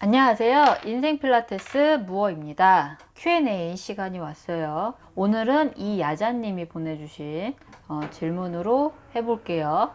안녕하세요. 인생 필라테스 무어입니다. Q&A 시간이 왔어요. 오늘은 이 야자님이 보내주신 어, 질문으로 해볼게요.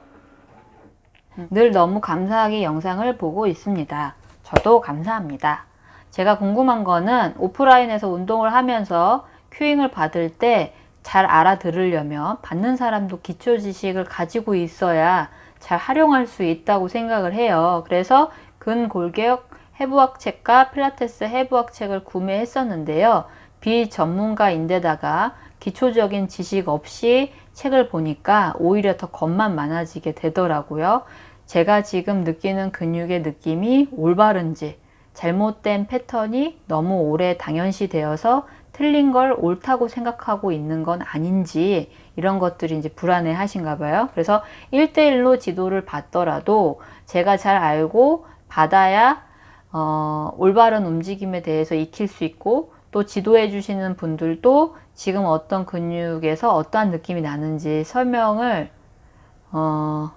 늘 너무 감사하게 영상을 보고 있습니다. 저도 감사합니다. 제가 궁금한 거는 오프라인에서 운동을 하면서 큐잉을 받을 때 잘 알아들으려면 받는 사람도 기초 지식을 가지고 있어야 잘 활용할 수 있다고 생각을 해요. 그래서 근골격 해부학 책과 필라테스 해부학 책을 구매했었는데요. 비전문가인데다가 기초적인 지식 없이 책을 보니까 오히려 더 겁만 많아지게 되더라고요. 제가 지금 느끼는 근육의 느낌이 올바른지 잘못된 패턴이 너무 오래 당연시 되어서 틀린 걸 옳다고 생각하고 있는 건 아닌지 이런 것들이 이제 불안해 하신가 봐요. 그래서 1대1로 지도를 받더라도 제가 잘 알고 받아야 어, 올바른 움직임에 대해서 익힐 수 있고 또 지도해 주시는 분들도 지금 어떤 근육에서 어떠한 느낌이 나는지 설명을 어,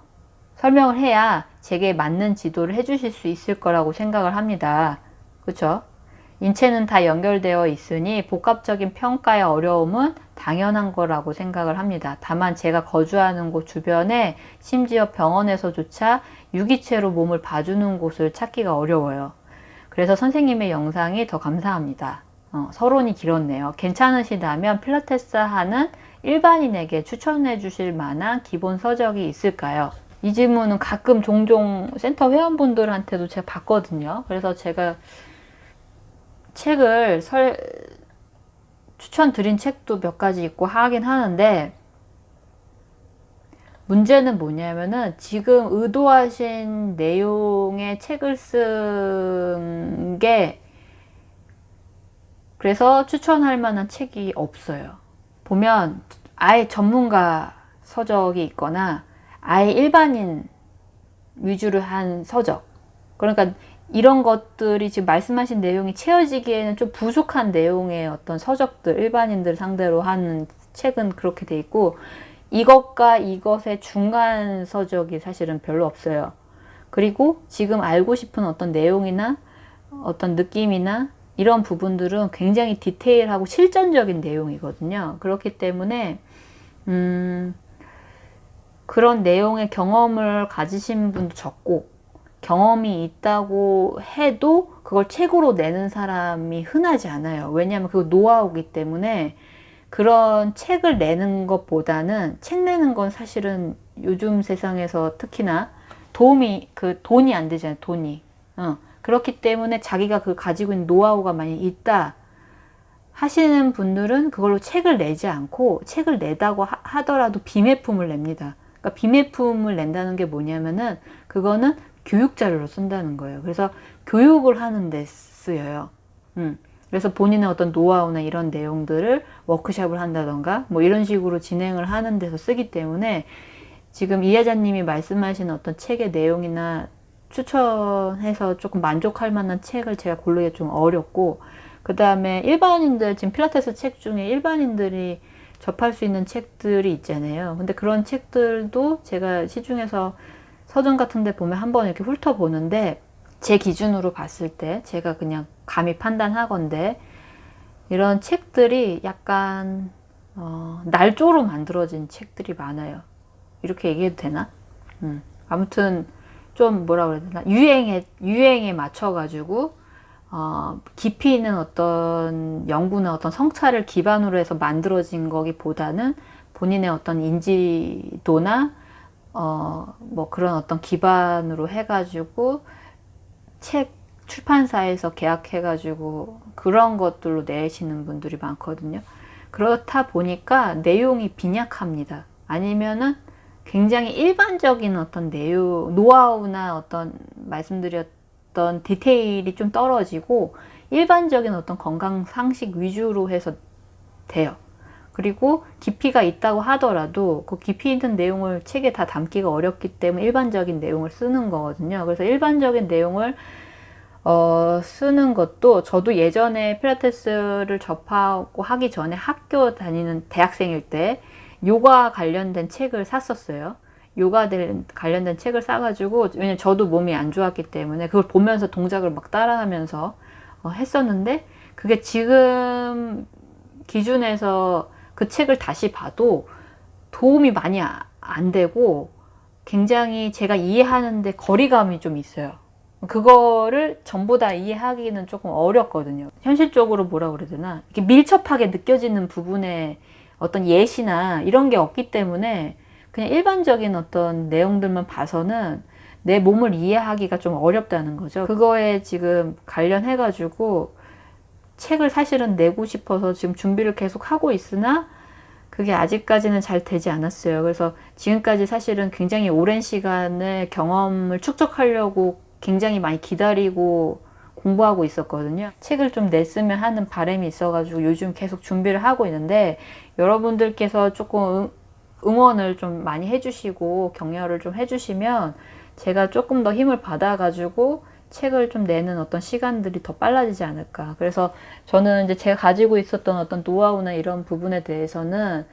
설명을 해야 제게 맞는 지도를 해 주실 수 있을 거라고 생각을 합니다. 그렇죠? 인체는 다 연결되어 있으니 복합적인 평가의 어려움은 당연한 거라고 생각을 합니다. 다만 제가 거주하는 곳 주변에 심지어 병원에서조차 유기체로 몸을 봐주는 곳을 찾기가 어려워요. 그래서 선생님의 영상이 더 감사합니다. 어, 서론이 길었네요. 괜찮으시다면 필라테스 하는 일반인에게 추천해 주실 만한 기본 서적이 있을까요? 이 질문은 가끔 종종 센터 회원분들한테도 제가 받거든요. 그래서 제가 책을 설, 추천드린 책도 몇 가지 있고 하긴 하는데 문제는 뭐냐면은 지금 의도하신 내용의 책을 쓴 게 그래서 추천할 만한 책이 없어요. 보면 아예 전문가 서적이 있거나 아예 일반인 위주로 한 서적 그러니까 이런 것들이 지금 말씀하신 내용이 채워지기에는 좀 부족한 내용의 어떤 서적들 일반인들 상대로 하는 책은 그렇게 돼 있고 이것과 이것의 중간 서적이 사실은 별로 없어요. 그리고 지금 알고 싶은 어떤 내용이나 어떤 느낌이나 이런 부분들은 굉장히 디테일하고 실전적인 내용이거든요. 그렇기 때문에 음, 그런 내용의 경험을 가지신 분도 적고 경험이 있다고 해도 그걸 책으로 내는 사람이 흔하지 않아요. 왜냐하면 그거 노하우기 때문에 그런 책을 내는 것보다는 책 내는 건 사실은 요즘 세상에서 특히나 도움이 그 돈이 안 되잖아요. 돈이. 어. 그렇기 때문에 자기가 그 가지고 있는 노하우가 많이 있다 하시는 분들은 그걸로 책을 내지 않고 책을 내다고 하, 더라도 비매품을 냅니다. 그러니까 비매품을 낸다는 게 뭐냐면은 그거는 교육 자료로 쓴다는 거예요. 그래서 교육을 하는 데 쓰여요. 음. 그래서 본인의 어떤 노하우나 이런 내용들을 워크샵을 한다던가 뭐 이런 식으로 진행을 하는 데서 쓰기 때문에 지금 이하자님이 말씀하신 어떤 책의 내용이나 추천해서 조금 만족할 만한 책을 제가 고르기 좀 어렵고 그 다음에 일반인들 지금 필라테스 책 중에 일반인들이 접할 수 있는 책들이 있잖아요. 근데 그런 책들도 제가 시중에서 서점 같은 데 보면 한번 이렇게 훑어보는데 제 기준으로 봤을 때 제가 그냥 감히 판단하건데 이런 책들이 약간 어, 날조로 만들어진 책들이 많아요 이렇게 얘기해도 되나? 음. 아무튼 좀 뭐라 그래야 되나 유행에 유행에 맞춰 가지고 어, 깊이 있는 어떤 연구나 어떤 성찰을 기반으로 해서 만들어진 거기보다는 본인의 어떤 인지도나 어, 뭐 그런 어떤 기반으로 해가지고 책 출판사에서 계약해가지고 그런 것들로 내시는 분들이 많거든요. 그렇다 보니까 내용이 빈약합니다. 아니면은 굉장히 일반적인 어떤 내용, 노하우나 어떤 말씀드렸던 디테일이 좀 떨어지고 일반적인 어떤 건강 상식 위주로 해서 돼요. 그리고 깊이가 있다고 하더라도 그 깊이 있는 내용을 책에 다 담기가 어렵기 때문에 일반적인 내용을 쓰는 거거든요. 그래서 일반적인 내용을 어, 쓰는 것도 저도 예전에 필라테스를 접하고 하기 전에 학교 다니는 대학생일 때 요가 관련된 책을 샀었어요. 요가 관련된 책을 싸가지고 왜냐면 저도 몸이 안 좋았기 때문에 그걸 보면서 동작을 막 따라하면서 어, 했었는데 그게 지금 기준에서 그 책을 다시 봐도 도움이 많이 아, 안 되고 굉장히 제가 이해하는데 거리감이 좀 있어요. 그거를 전부 다 이해하기는 조금 어렵거든요. 현실적으로 뭐라 그래야 되나 이렇게 밀접하게 느껴지는 부분에 어떤 예시나 이런 게 없기 때문에 그냥 일반적인 어떤 내용들만 봐서는 내 몸을 이해하기가 좀 어렵다는 거죠. 그거에 지금 관련해 가지고 책을 사실은 내고 싶어서 지금 준비를 계속 하고 있으나 그게 아직까지는 잘 되지 않았어요. 그래서 지금까지 사실은 굉장히 오랜 시간을 경험을 축적하려고 굉장히 많이 기다리고 공부하고 있었거든요. 책을 좀 냈으면 하는 바람이 있어가지고 요즘 계속 준비를 하고 있는데 여러분들께서 조금 응원을 좀 많이 해주시고 격려를 좀 해주시면 제가 조금 더 힘을 받아가지고 책을 좀 내는 어떤 시간들이 더 빨라지지 않을까. 그래서 저는 이제 제가 가지고 있었던 어떤 노하우나 이런 부분에 대해서는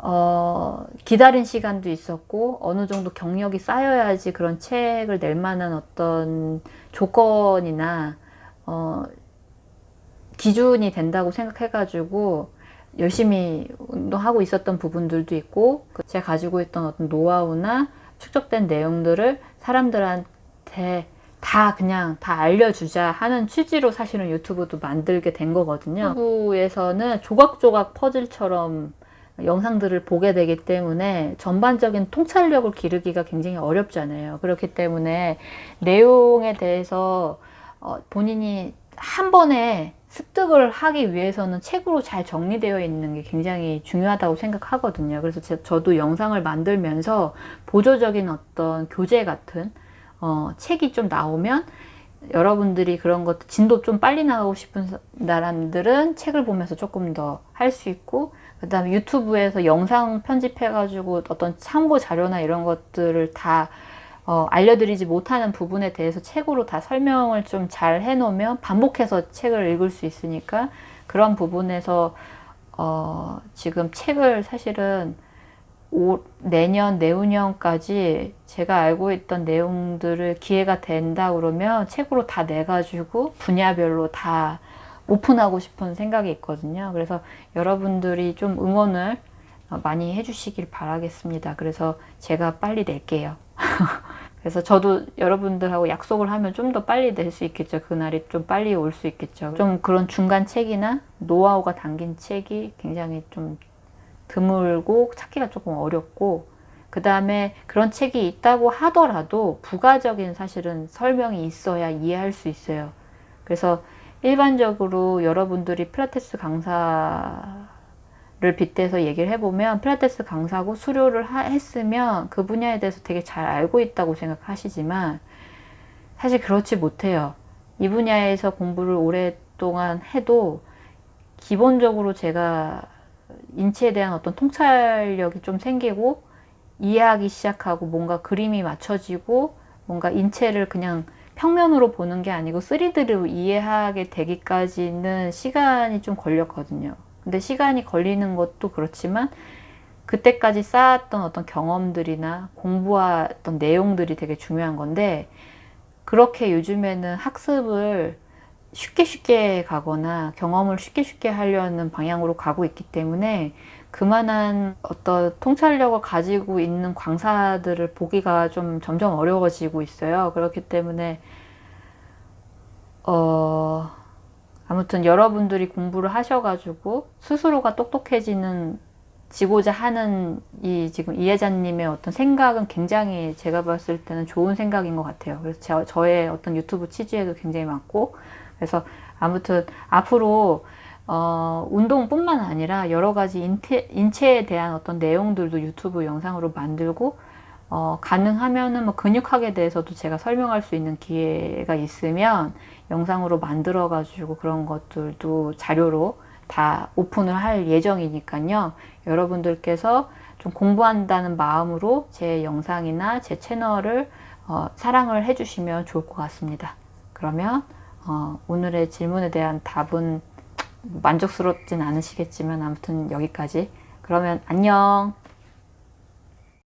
어, 기다린 시간도 있었고 어느 정도 경력이 쌓여야지 그런 책을 낼 만한 어떤 조건이나 어, 기준이 된다고 생각해가지고 열심히 운동하고 있었던 부분들도 있고 그 제가 가지고 있던 어떤 노하우나 축적된 내용들을 사람들한테 다 그냥 다 알려주자 하는 취지로 사실은 유튜브도 만들게 된 거거든요. 유튜브에서는 조각조각 퍼즐처럼 영상들을 보게 되기 때문에 전반적인 통찰력을 기르기가 굉장히 어렵잖아요. 그렇기 때문에 내용에 대해서 어, 본인이 한 번에 습득을 하기 위해서는 책으로 잘 정리되어 있는 게 굉장히 중요하다고 생각하거든요. 그래서 제, 저도 영상을 만들면서 보조적인 어떤 교재 같은 어, 책이 좀 나오면 여러분들이 그런 것 진도 좀 빨리 나가고 싶은 사람들은 책을 보면서 조금 더 할 수 있고 그 다음에 유튜브에서 영상 편집해가지고 어떤 참고 자료나 이런 것들을 다 어, 알려드리지 못하는 부분에 대해서 책으로 다 설명을 좀 잘 해놓으면 반복해서 책을 읽을 수 있으니까 그런 부분에서 어, 지금 책을 사실은 오, 내년, 내후년까지 제가 알고 있던 내용들을 기회가 된다 그러면 책으로 다 내가지고 분야별로 다 오픈하고 싶은 생각이 있거든요. 그래서 여러분들이 좀 응원을 많이 해주시길 바라겠습니다. 그래서 제가 빨리 낼게요. 그래서 저도 여러분들하고 약속을 하면 좀 더 빨리 낼 수 있겠죠. 그날이 좀 빨리 올 수 있겠죠. 좀 그런 중간 책이나 노하우가 담긴 책이 굉장히 좀 드물고 찾기가 조금 어렵고 그 다음에 그런 책이 있다고 하더라도 부가적인 사실은 설명이 있어야 이해할 수 있어요. 그래서 일반적으로 여러분들이 필라테스 강사를 빗대서 얘기를 해보면 필라테스 강사고 수료를 하, 했으면 그 분야에 대해서 되게 잘 알고 있다고 생각하시지만 사실 그렇지 못해요. 이 분야에서 공부를 오랫동안 해도 기본적으로 제가 인체에 대한 어떤 통찰력이 좀 생기고 이해하기 시작하고 뭔가 그림이 맞춰지고 뭔가 인체를 그냥 평면으로 보는 게 아니고 3D로 이해하게 되기까지는 시간이 좀 걸렸거든요. 근데 시간이 걸리는 것도 그렇지만 그때까지 쌓았던 어떤 경험들이나 공부했던 내용들이 되게 중요한 건데 그렇게 요즘에는 학습을 쉽게 쉽게 가거나 경험을 쉽게 쉽게 하려는 방향으로 가고 있기 때문에 그만한 어떤 통찰력을 가지고 있는 광사들을 보기가 좀 점점 어려워지고 있어요. 그렇기 때문에 어 아무튼 여러분들이 공부를 하셔가지고 스스로가 똑똑해지는 지고자 하는 이 지금 이혜자님의 어떤 생각은 굉장히 제가 봤을 때는 좋은 생각인 것 같아요. 그래서 저, 저의 어떤 유튜브 취지에도 굉장히 많고 그래서 아무튼 앞으로 어, 운동뿐만 아니라 여러 가지 인태, 인체에 대한 어떤 내용들도 유튜브 영상으로 만들고 어, 가능하면은 뭐 근육학에 대해서도 제가 설명할 수 있는 기회가 있으면 영상으로 만들어 가지고 그런 것들도 자료로 다 오픈을 할 예정이니까요. 여러분들께서 좀 공부한다는 마음으로 제 영상이나 제 채널을 어, 사랑을 해주시면 좋을 것 같습니다. 그러면 어, 오늘의 질문에 대한 답은 만족스럽진 않으시겠지만 아무튼 여기까지. 그러면 안녕